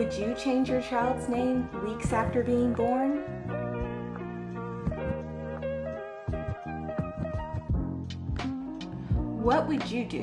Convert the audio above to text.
Would you change your child's name weeks after being born? What would you do?